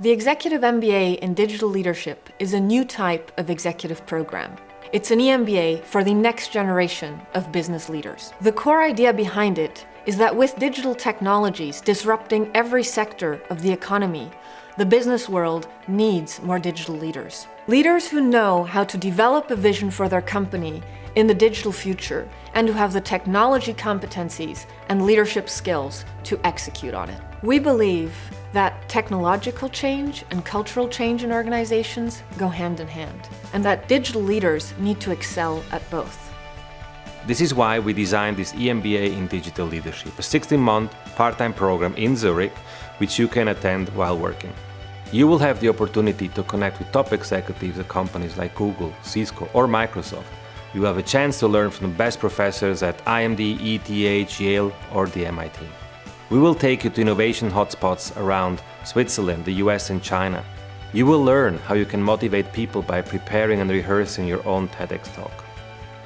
The Executive MBA in Digital Leadership is a new type of executive program. It's an EMBA for the next generation of business leaders. The core idea behind it is that with digital technologies disrupting every sector of the economy, the business world needs more digital leaders. Leaders who know how to develop a vision for their company in the digital future and who have the technology competencies and leadership skills to execute on it. We believe that technological change and cultural change in organizations go hand in hand, and that digital leaders need to excel at both. This is why we designed this EMBA in Digital Leadership, a 16-month part-time program in Zurich, which you can attend while working. You will have the opportunity to connect with top executives at companies like Google, Cisco or Microsoft. You have a chance to learn from the best professors at IMD, ETH, Yale or the MIT. We will take you to innovation hotspots around Switzerland, the US and China. You will learn how you can motivate people by preparing and rehearsing your own TEDx talk.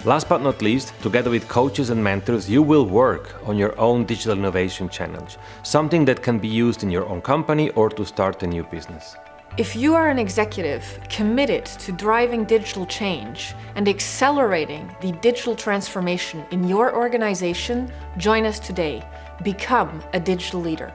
Last but not least, together with coaches and mentors, you will work on your own digital innovation challenge, something that can be used in your own company or to start a new business. If you are an executive committed to driving digital change and accelerating the digital transformation in your organization, join us today. Become a digital leader.